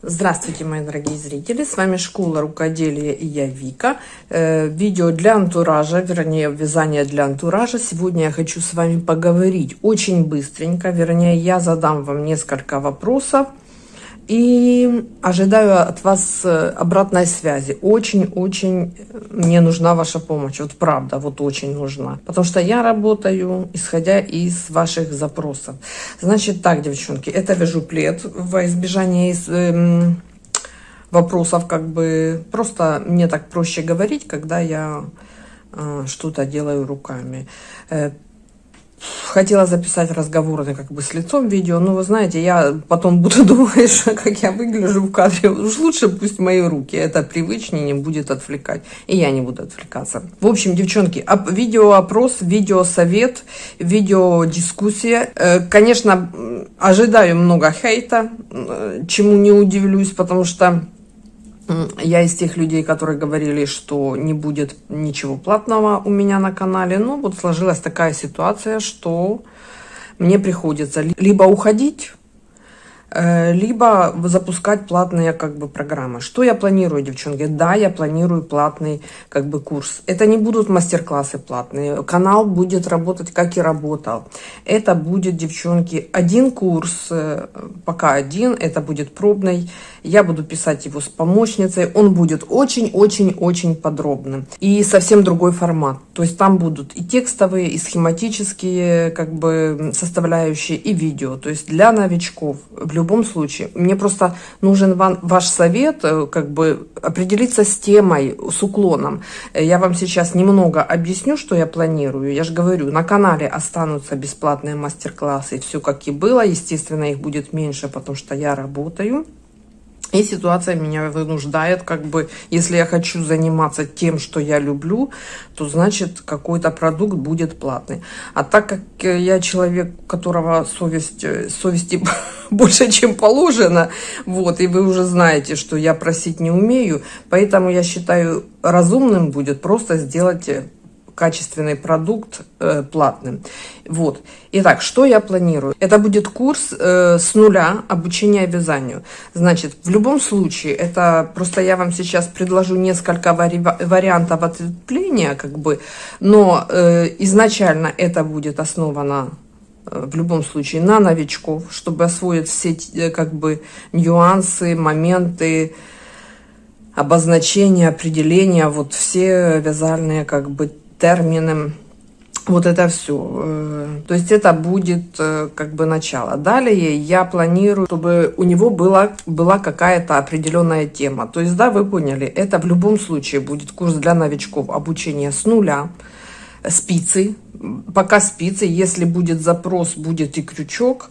Здравствуйте, мои дорогие зрители! С вами Школа Рукоделия и я Вика. Э, видео для антуража, вернее, вязание для антуража. Сегодня я хочу с вами поговорить очень быстренько. Вернее, я задам вам несколько вопросов и ожидаю от вас э, обратной связи. Очень-очень мне нужна ваша помощь. Вот правда, вот очень нужна. Потому что я работаю, исходя из ваших запросов. Значит так, девчонки, это вяжу плед во избежание из, эм, вопросов. Как бы просто мне так проще говорить, когда я э, что-то делаю руками. Хотела записать разговоры как бы с лицом видео, но вы знаете, я потом буду думать, как я выгляжу в кадре. Уж лучше пусть мои руки, это привычнее, не будет отвлекать. И я не буду отвлекаться. В общем, девчонки, видеоопрос, видеосовет, видеодискуссия. Э, конечно, ожидаю много хейта, э, чему не удивлюсь, потому что я из тех людей, которые говорили, что не будет ничего платного у меня на канале. Но вот сложилась такая ситуация, что мне приходится либо уходить либо запускать платные как бы программы. Что я планирую, девчонки? Да, я планирую платный как бы курс. Это не будут мастер-классы платные. Канал будет работать, как и работал. Это будет, девчонки, один курс, э, пока один, это будет пробный. Я буду писать его с помощницей. Он будет очень-очень-очень подробным. И совсем другой формат. То есть там будут и текстовые, и схематические как бы составляющие, и видео. То есть для новичков в любом случае. Мне просто нужен вам, ваш совет, э, как бы определиться с темой, с уклоном. Я вам сейчас немного объясню, что я планирую. Я же говорю, на канале останутся бесплатные мастер-классы, все как и было. Естественно, их будет меньше, потому что я работаю. И ситуация меня вынуждает, как бы, если я хочу заниматься тем, что я люблю, то значит какой-то продукт будет платный. А так как я человек, у которого совесть, э, совести больше, чем положено, вот, и вы уже знаете, что я просить не умею, поэтому я считаю разумным будет просто сделать э, качественный продукт э, платным. Вот. Итак, что я планирую? Это будет курс э, с нуля обучения вязанию. Значит, в любом случае, это просто я вам сейчас предложу несколько вари вариантов ответвления, как бы, но э, изначально это будет основано э, в любом случае на новичков, чтобы освоить все э, как бы нюансы, моменты, обозначения, определения, вот все вязальные как бы термины, вот это все. Э, то есть это будет э, как бы начало. Далее я планирую, чтобы у него была, была какая-то определенная тема. То есть, да, вы поняли, это в любом случае будет курс для новичков обучения с нуля, спицы, пока спицы, если будет запрос, будет и крючок,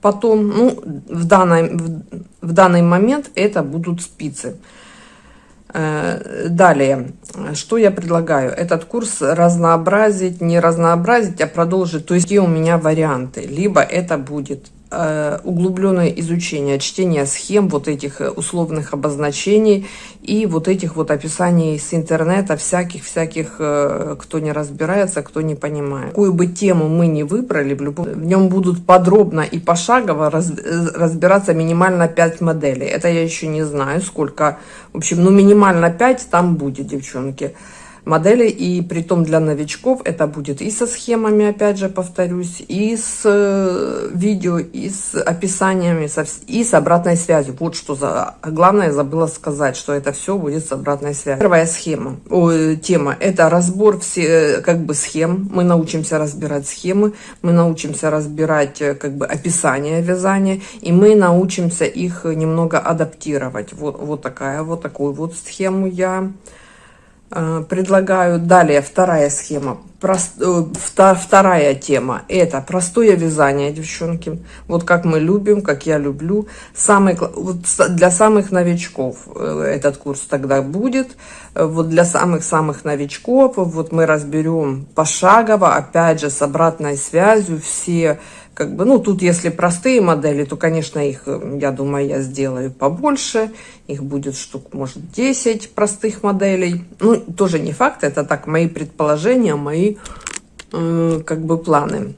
потом, ну, в данный, в, в данный момент это будут спицы. Э, далее, что я предлагаю? Этот курс разнообразить, не разнообразить, а продолжить. То есть, какие у меня варианты? Либо это будет углубленное изучение, чтение схем, вот этих э, условных обозначений и вот этих вот описаний с интернета, всяких-всяких, э, кто не разбирается, кто не понимает. Какую бы тему мы не выбрали, в, любом, в нем будут подробно и пошагово раз, разбираться минимально 5 моделей. Это я еще не знаю, сколько, в общем, ну минимально 5 там будет, девчонки модели, и при том для новичков это будет и со схемами, опять же, повторюсь, и с э, видео, и с описаниями, и с обратной связью. Вот что за... Главное, забыла сказать, что это все будет с обратной связью. Первая схема, о, тема, это разбор все, э, как бы, схем. Мы научимся разбирать схемы, мы научимся разбирать, э, как бы, описание вязания, и мы научимся их немного адаптировать. Вот, вот такая, вот такую вот схему я Э, предлагаю далее вторая схема. Э, вторая тема это простое вязание девчонки. Вот как мы любим как я люблю. Самый вот для самых новичков э, этот курс тогда будет. Вот для самых самых новичков вот мы разберем пошагово опять же с обратной связью все как бы, ну, тут если простые модели, то, конечно, их, э, я думаю, я сделаю побольше. Их будет штук, может, 10 простых моделей. Ну, тоже не факт, это так, мои предположения, мои, э, как бы, планы.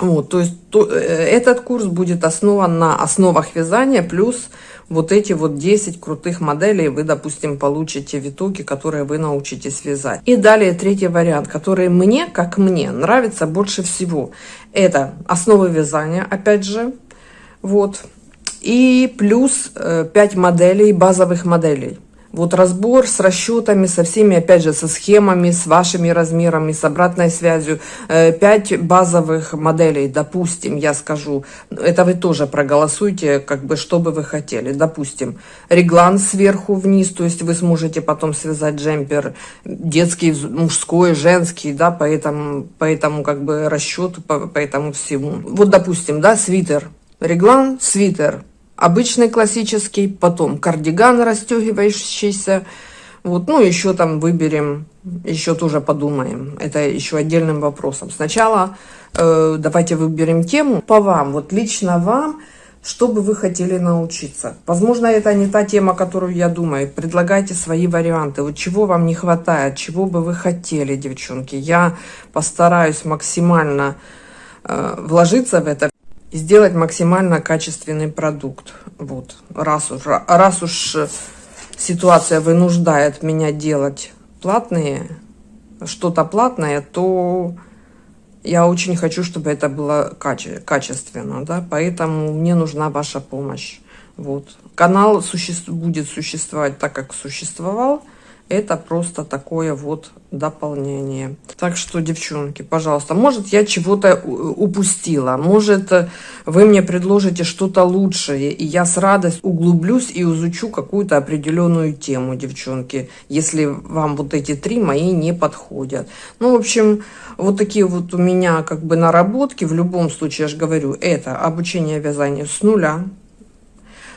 Вот, то есть то, э, этот курс будет основан на основах вязания, плюс вот эти вот 10 крутых моделей вы, допустим, получите в итоге, которые вы научитесь вязать. И далее третий вариант, который мне, как мне, нравится больше всего. Это основы вязания, опять же, вот. И плюс 5 э, моделей, базовых моделей. Вот разбор с расчетами, со всеми, опять же, со схемами, с вашими размерами, с обратной связью. Э, пять базовых моделей, допустим, я скажу. Это вы тоже проголосуйте, как бы, что бы вы хотели. Допустим, реглан сверху вниз, то есть вы сможете потом связать джемпер детский, мужской, женский, да, по этому, по этому как бы расчету, по, по этому всему. Вот, допустим, да, свитер. Реглан, свитер, обычный классический, потом кардиган расстегивающийся, вот, ну, еще там выберем, еще тоже подумаем, это еще отдельным вопросом. Сначала э, давайте выберем тему по вам, вот лично вам, что бы вы хотели научиться. Возможно, это не та тема, которую я думаю. Предлагайте свои варианты. Вот чего вам не хватает, чего бы вы хотели, девчонки. Я постараюсь максимально э, вложиться в это и сделать максимально качественный продукт. Вот, раз уж, раз уж ситуация вынуждает меня делать платные, что-то платное, то я очень хочу, чтобы это было каче качественно, да, поэтому мне нужна ваша помощь. Вот. Канал суще будет существовать так, как существовал, это просто такое вот дополнение. Так что, девчонки, пожалуйста, может, я чего-то упустила, может, вы мне предложите что-то лучшее, и я с радостью углублюсь и изучу какую-то определенную тему, девчонки, если вам вот эти три мои не подходят. Ну, в общем, вот такие вот у меня как бы наработки, в любом случае, я же говорю, это обучение вязанию с нуля,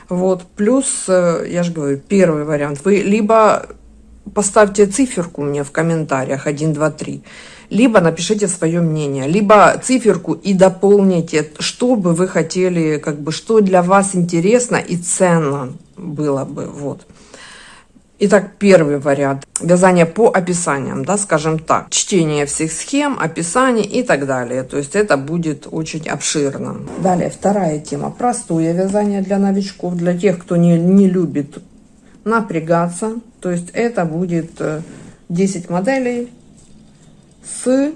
вот, плюс, э, я же говорю, первый вариант, вы либо поставьте циферку мне в комментариях 1, 2, 3, либо напишите свое мнение, либо циферку и дополните, что бы вы хотели, как бы, что для вас интересно и ценно было бы, вот. Итак, первый вариант. Вязание по описаниям, да, скажем так. Чтение всех схем, описаний и так далее. То есть это будет очень обширно. Далее, вторая тема. Простое вязание для новичков, для тех, кто не, не любит напрягаться. То есть это будет 10 э, моделей с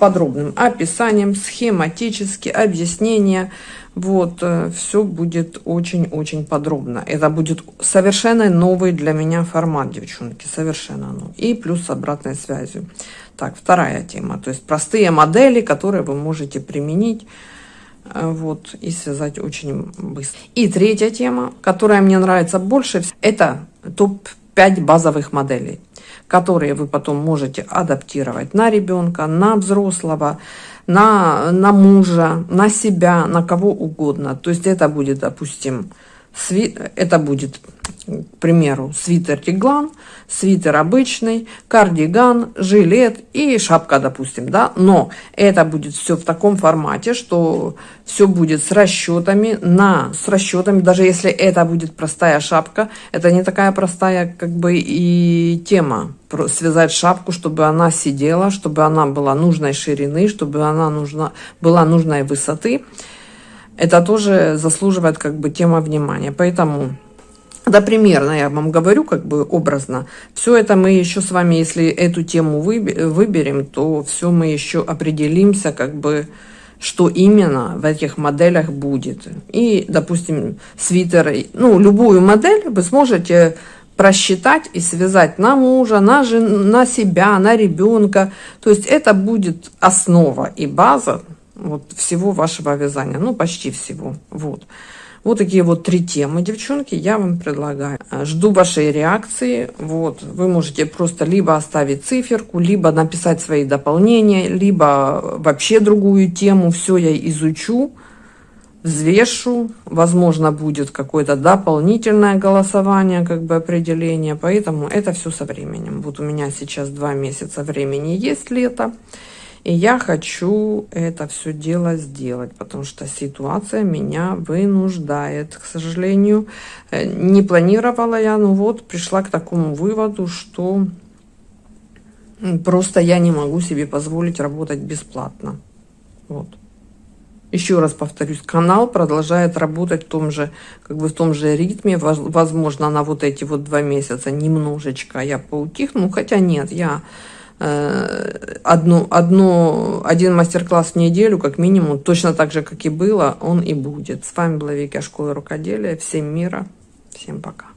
подробным описанием, схематически, объяснение. Вот, э, все будет очень-очень подробно. Это будет совершенно новый для меня формат, девчонки, совершенно новый. И плюс с обратной связью. Так, вторая тема, то есть простые модели, которые вы можете применить Э, вот, и связать очень быстро. И третья тема, которая мне нравится больше, это топ-5 базовых моделей, которые вы потом можете адаптировать на ребенка, на взрослого, на, на мужа, на себя, на кого угодно. То есть это будет, допустим, сви... это будет к примеру, свитер-реглан, свитер обычный, кардиган, жилет и шапка, допустим, да, но это будет все в таком формате, что все будет с расчетами, на, с расчетами, даже если это будет простая шапка, это не такая простая, как бы, и тема, связать шапку, чтобы она сидела, чтобы она была нужной ширины, чтобы она нужна, была нужной высоты, это тоже заслуживает, как бы, тема внимания, поэтому да, примерно, я вам говорю, как бы образно. Все это мы еще с вами, если эту тему выберем, то все мы еще определимся, как бы, что именно в этих моделях будет. И, допустим, свитер, ну, любую модель вы сможете просчитать и связать на мужа, на, жен, на себя, на ребенка. То есть это будет основа и база вот всего вашего вязания, ну, почти всего. Вот. Вот такие вот три темы, девчонки, я вам предлагаю. Э, жду вашей реакции. Вот, вы можете просто либо оставить циферку, либо написать свои дополнения, либо вообще другую тему. Все я изучу, взвешу. Возможно, будет какое-то дополнительное голосование, как бы определение. Поэтому это все со временем. Вот у меня сейчас два месяца времени есть лето. И я хочу это все дело сделать, потому что ситуация меня вынуждает. К сожалению, э, не планировала я, но вот пришла к такому выводу, что просто я не могу себе позволить работать бесплатно. Вот. Еще раз повторюсь, канал продолжает работать в том же, как бы в том же ритме. Возможно, на вот эти вот два месяца немножечко я поутихну, хотя нет, я одну, одну, один мастер-класс в неделю, как минимум, точно так же, как и было, он и будет. С вами была Вика Школа Рукоделия. Всем мира, всем пока.